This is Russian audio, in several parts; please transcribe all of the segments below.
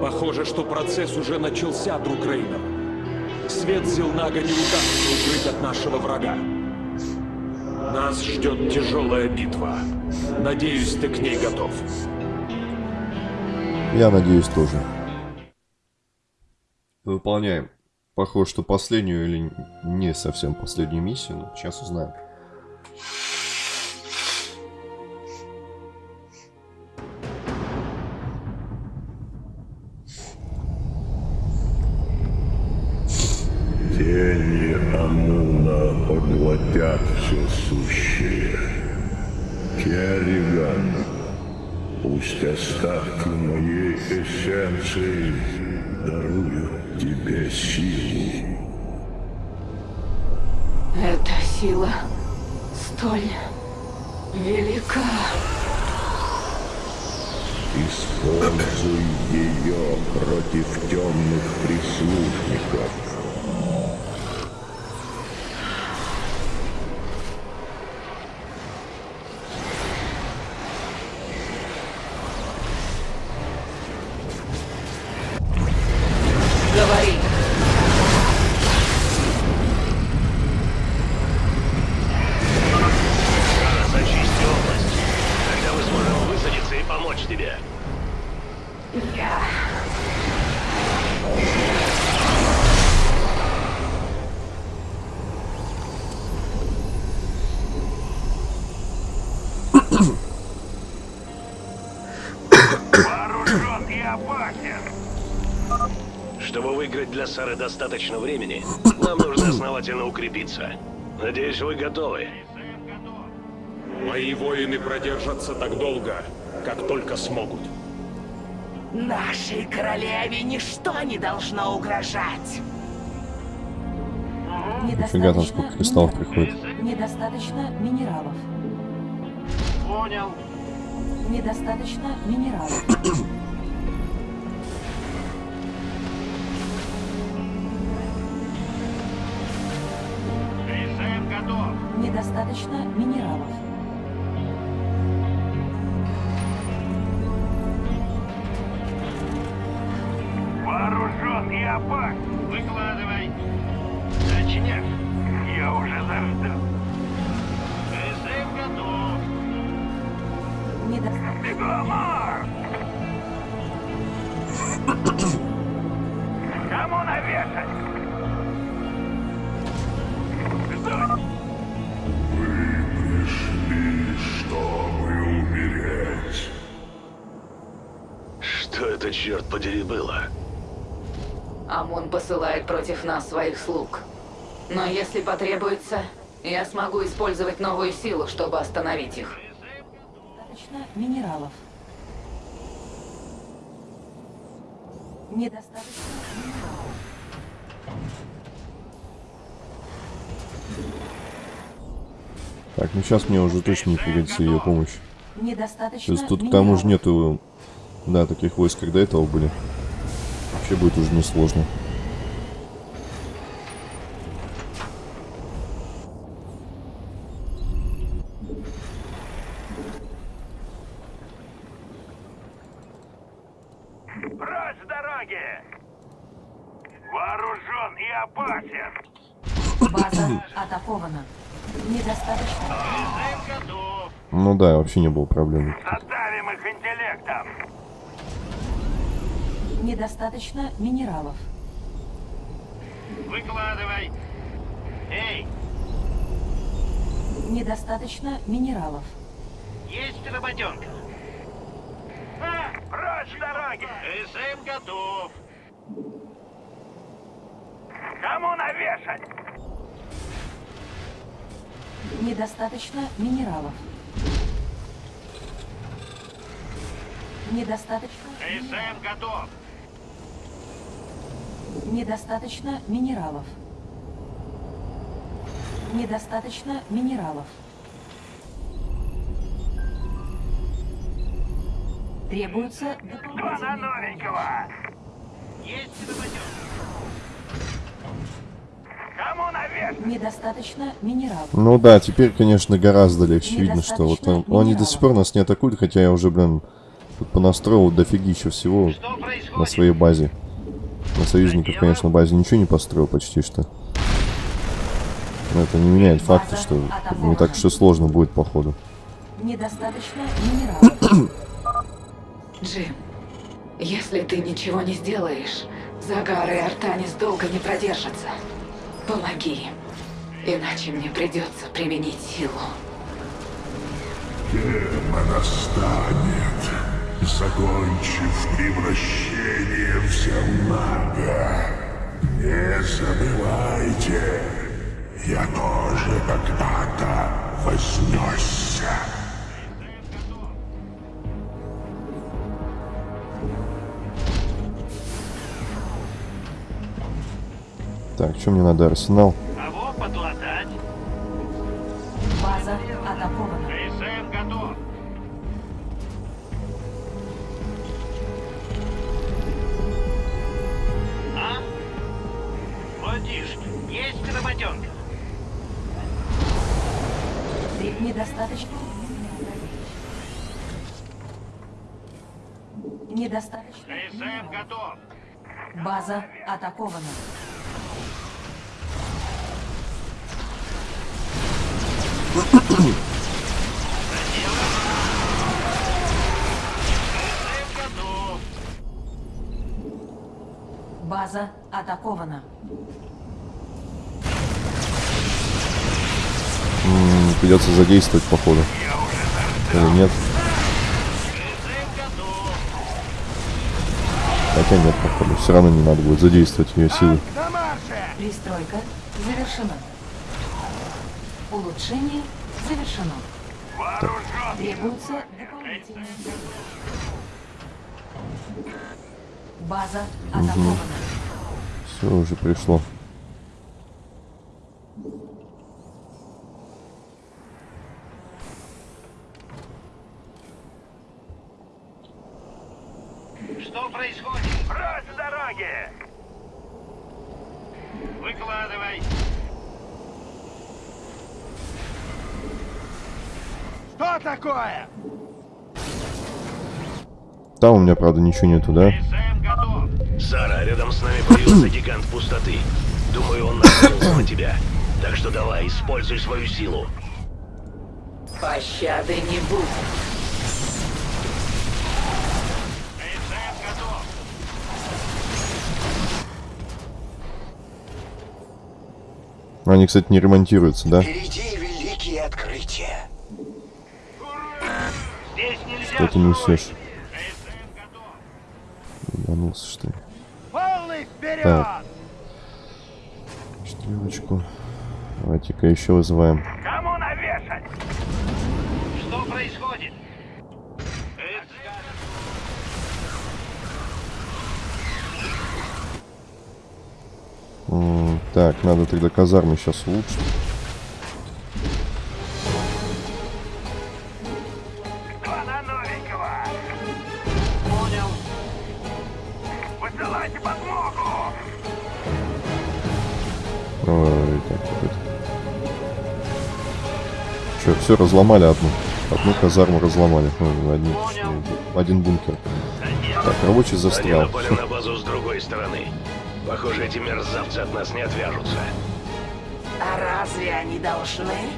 Похоже, что процесс уже начался, друг Рейнер. Свет Зилнага не удастся укрыть от нашего врага. Нас ждет тяжелая битва. Надеюсь, ты к ней готов. Я надеюсь тоже. Выполняем. Похоже, что последнюю или не совсем последнюю миссию. Но сейчас узнаем. Пусть остатки моей эссенции даруют тебе силу. Эта сила столь велика. Используй ее против темных прислужников. Я... Вооружен и опасен. Чтобы выиграть для Сары достаточно времени, нам нужно основательно укрепиться. Надеюсь, вы готовы. Мои воины продержатся так долго, как только смогут. Нашей королеве ничто не должно угрожать. Фига там сколько кристаллов приходит. Недостаточно минералов. Понял. Недостаточно минералов. Недостаточно минералов. Опасен. Выкладывай. Начнешь. Я уже заждал. Рисен готов. Недостаточно. Бегомор! Кому навешать? Ждать! Пришли, чтобы умереть. Что это, черт подери, было? Амон посылает против нас своих слуг. Но если потребуется, я смогу использовать новую силу, чтобы остановить их. Недостаточно минералов. Недостаточно минералов. Так, ну сейчас мне уже точно не пригодится ее помощь. Недостаточно То есть тут к тому же нету, да, таких войск, как до этого были. Вообще будет уже несложно. Прочь с дороги! Вооружен и опасен! База атакована. Недостаточно. Ну да, вообще не было проблем. Задавим их интеллектом! Недостаточно минералов. Выкладывай! Эй, Недостаточно минералов. есть работенка? А, прочь дороги! СМ готов! Кому навешать? Недостаточно минералов. Недостаточно. СМ готов! Недостаточно минералов. Недостаточно минералов. Требуется дополнительные новенького! Есть! Кому навешать? Недостаточно минералов. Ну да, теперь, конечно, гораздо легче видно, что вот Недостаточно он, они до сих пор нас не атакуют, хотя я уже, блин, Тут понастроил дофигища всего на своей базе. На союзников, конечно, базе ничего не построил почти что. Но это не меняет факта, что не так что сложно будет походу. Недостаточно минералов. Джим, если ты ничего не сделаешь, Загар и Артанис долго не продержатся. Помоги им, иначе мне придется применить силу. Тема настанет, закончив превращение в Земнага. Не забывайте, я тоже когда-то вознесся. Так, что мне надо? Арсенал? Кого подлатать? База атакована. Работенка? Тре- Недостаточно. Недостаточно. КСМ готов. База атакована. База атакована. Придется задействовать, походу. Или нет? Хотя нет, походу. Все равно не надо будет задействовать ее силы. Пристройка завершена. Улучшение завершено. Требуется дополнительное. База атакована. Все уже пришло. Что происходит? Прочь с дороги! Выкладывай. Что такое? Там у меня, правда, ничего нету, да? Сара, рядом с нами появился гигант пустоты. Думаю, он накинулся на тебя. Так что давай, используй свою силу. Пощады не будет. Они, кстати, не ремонтируются, да? Впереди великие открытия. Что ты несешь? Ебанулся, что ли? Полный вперед! Так. Стрелочку. Давайте-ка еще вызываем. Кому навешать? Что происходит? М, Так, надо тогда казармы сейчас улучшить. Ой, так, это. Че, все разломали одну. Одну казарму разломали. Ну, один, Понял. один бункер. Так, рабочий застрял. на базу с другой стороны. Похоже, эти мерзавцы от нас не отвяжутся. А разве они должны?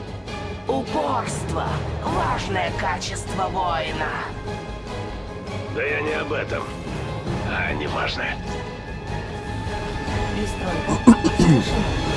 Упорство – важное качество воина. Да я не об этом. А, неважно. Пристройка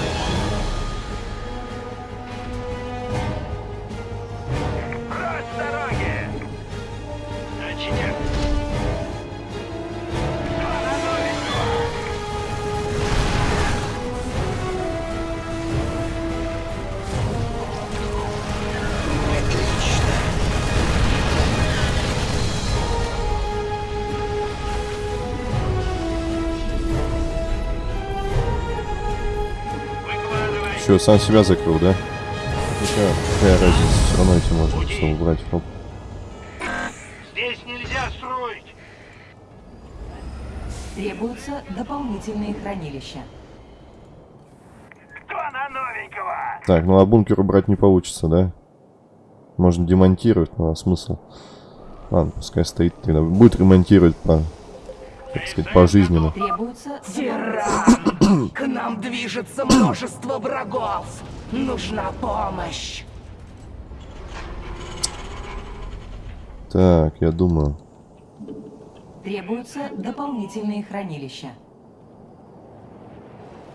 Че, сам себя закрыл, да? Какая, какая разница, все равно эти можно все убрать. Оп. Здесь нельзя строить. Требуются дополнительные хранилища. Кто на новенького? Так, ну а бункер убрать не получится, да? Можно демонтировать, но а смысл? Ладно, пускай стоит тогда. Будет ремонтировать по, так сказать, пожизненно. Требуется! К нам движется множество врагов! Нужна помощь! Так, я думаю. Требуются дополнительные хранилища.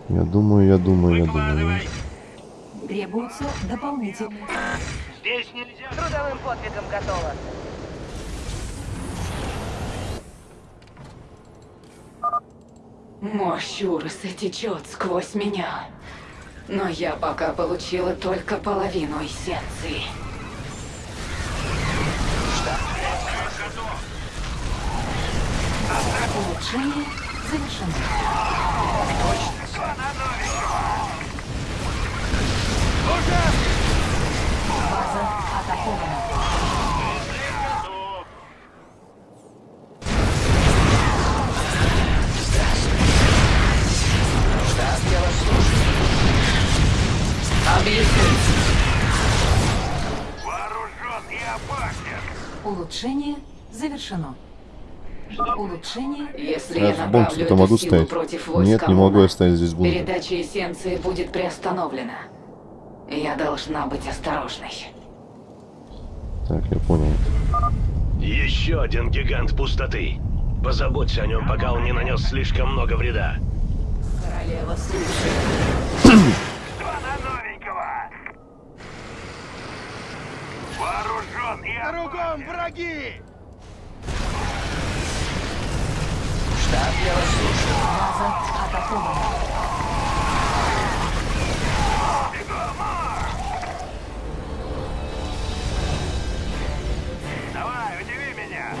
Я думаю, я думаю, я думаю. Требуются дополнительные... Здесь нельзя. Трудовым подвигом готово. Мощь Уруса течет сквозь меня. Но я пока получила только половину эссенции. Улучшение завершено. Улучшение завершено. Улучшение Если Я я, в направлю бункере-то эту могу силу стоять? против войска Нет, не могу Муна, оставить здесь бункер. Передача эссенции будет приостановлена. Я должна быть осторожной. Так, я понял. Еще один гигант пустоты. Позаботься о нем, пока он не нанес слишком много вреда. Королева слушает. Два на новенького! Вооружен и Кругом враги! база атакована. Давай, удиви меня!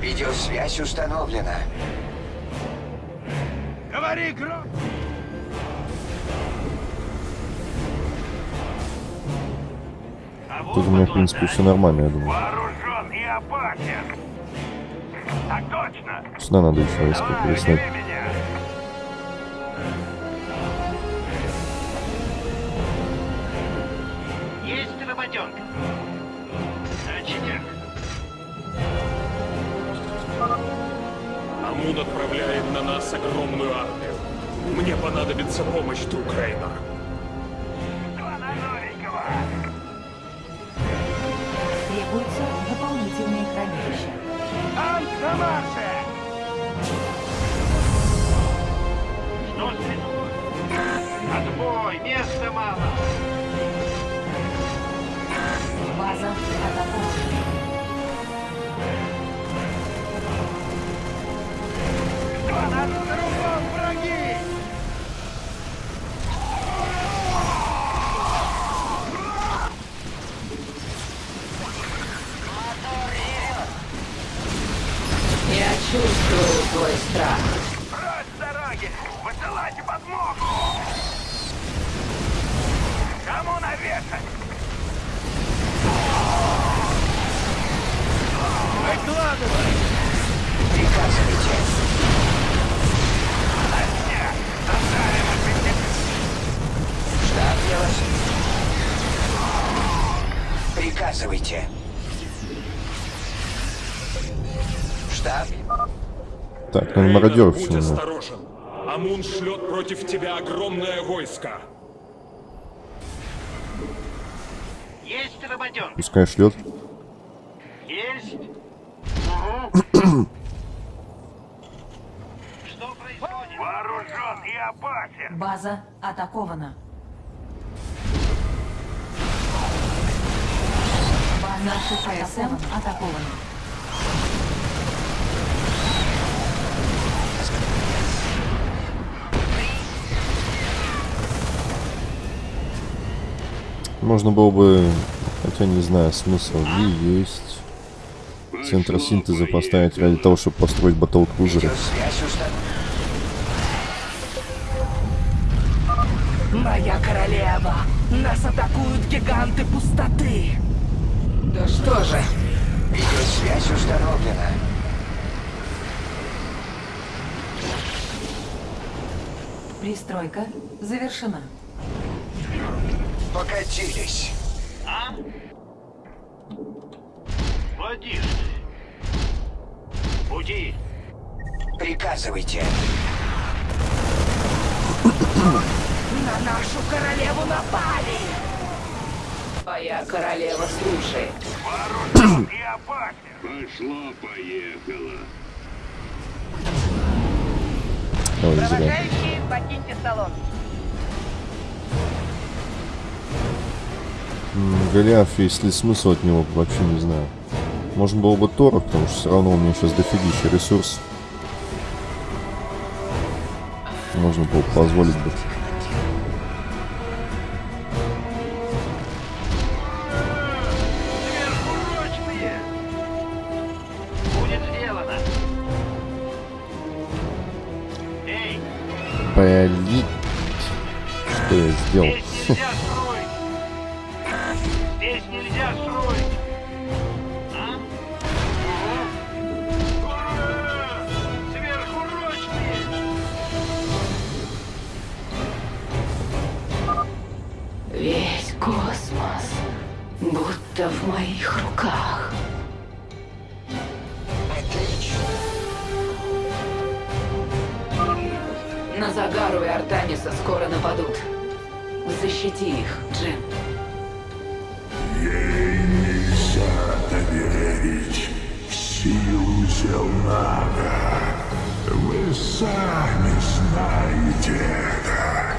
Видеосвязь установлена. Говори громко! Тут у меня, в принципе, все нормально, я думаю. Вооружен и опасен! Так точно! Сюда надо еще работенка. Начатик. Амун отправляет на нас огромную армию. Мне понадобится помощь Трукрейна. Два на новенького! Танк на марше! Что стряслось? Отбой, места мало. База Приказывайте. Штаб. Так, надо мародеров будь немного. осторожен. Амун шлет против тебя огромное войско. Есть работенка. Пускай шлет. Есть. Что происходит? Вооружен и опасен! База атакована. Наши КСМ атакованы. Можно было бы, хотя не знаю, смысл ли есть центр синтеза поставить ради того, чтобы построить батл крузеры. Моя королева! Нас атакуют гиганты пустоты! Да что же? Видеосвязь установлена. Пристройка завершена. Покатились. А? Ты. Пути. Приказывайте. На нашу королеву напали! Твоя королева слушает. И опасен. Пошло-поехало. Провожающие, покиньте салон. Голиаф, есть ли смысл от него, вообще не знаю. Можно было бы Тора, потому что все равно у меня сейчас дофигища ресурс. Можно было бы позволить бы. Блин. Что я сделал? здесь нельзя строить. Здесь нельзя строить. А? Весь космос будто в моих руках. На Загару и Артаниса скоро нападут. Защити их, Джим. Ей нельзя доверить силу Зелнага. Вы сами знаете это.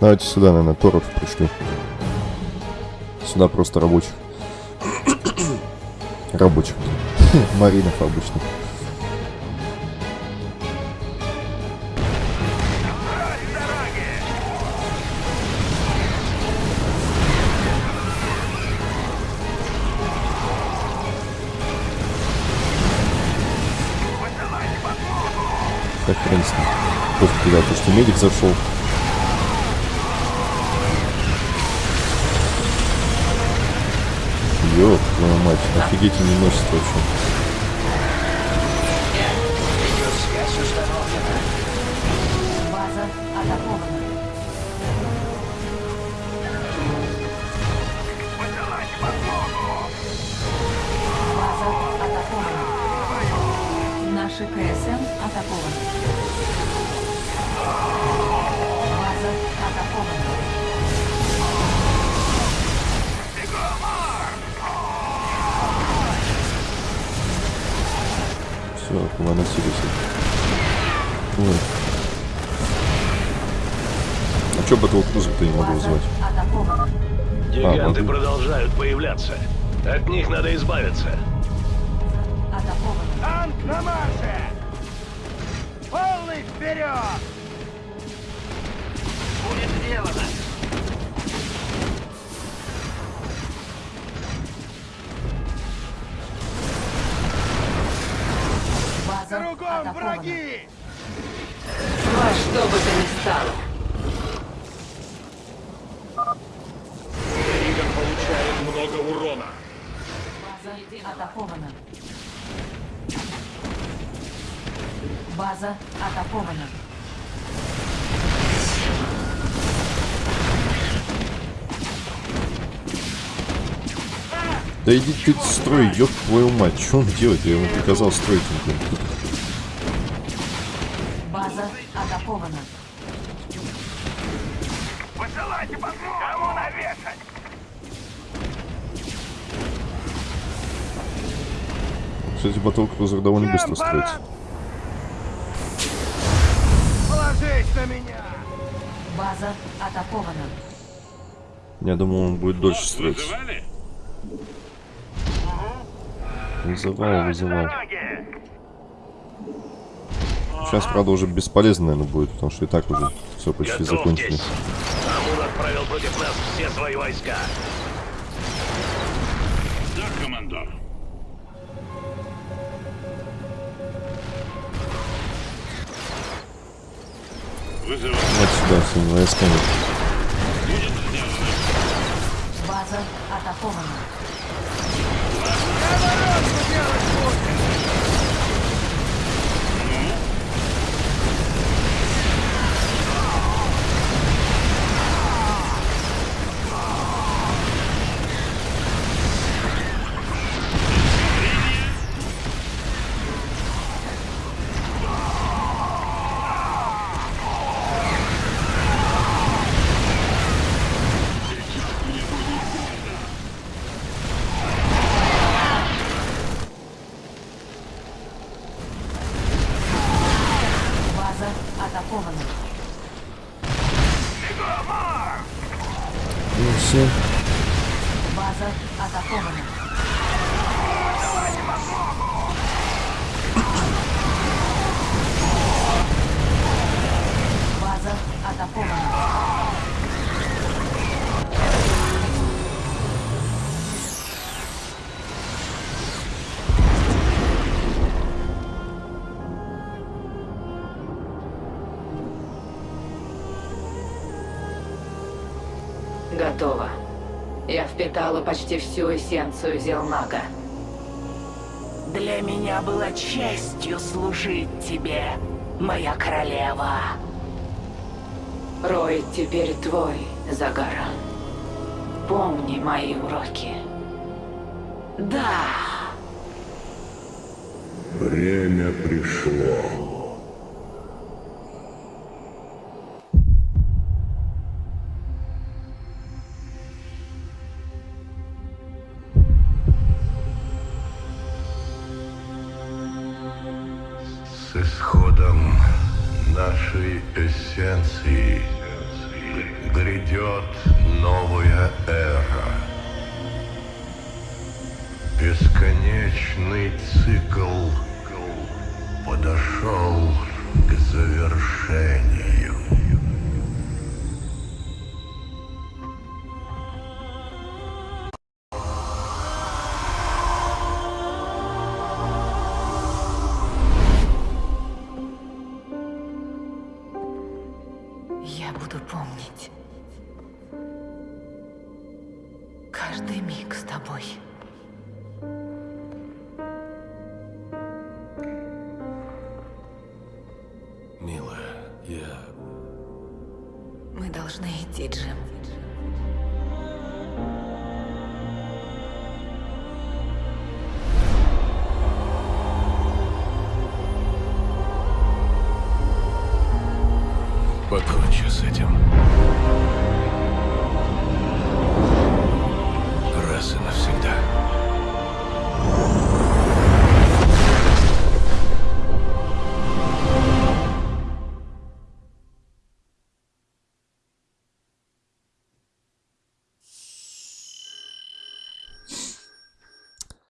Давайте сюда, наверное, Торов пришли. Сюда просто рабочих. рабочих. Маринов обычных. Ним. Просто когда то, что медик зашел. Ёб твою мать, не носит вообще. База атакована. Наши КСМ атакованы. База атакована. Все, выносились. Ой. А чё Battle Cruiser-то не могу вызвать? атакована. Гиганты могу. продолжают появляться. От них надо избавиться. Танк на марше! Полный вперед! Будет сделано. База Кругом атакована. враги! Во что бы то ни стало. Риган получает много урона. База атакована. База атакована. Да иди ты строй, ёб твою мать. Что он делает? Я ему приказал строить. База атакована. Посылайте подмогу! Кому навешать? Кстати, Cruiser довольно быстро строится. Положись на меня! База атакована. Я думал, он будет дольше строиться. Вызывал, вызывал. Сейчас, правда, уже бесполезно, наверное, будет, потому что и так уже все почти закончили. Готовьтесь. Амун отправил против нас все свои войска. Да, командор. Вот сюда, всеми войсками. База атакована. Готово. Я впитала почти всю эссенцию Зелнага. Для меня было честью служить тебе, моя королева. Рой теперь твой, Загара. Помни мои уроки. Да, Время пришло. С исходом нашей эссенции грядет новая эра. Бесконечный цикл подошел к завершению. Ти, Джим.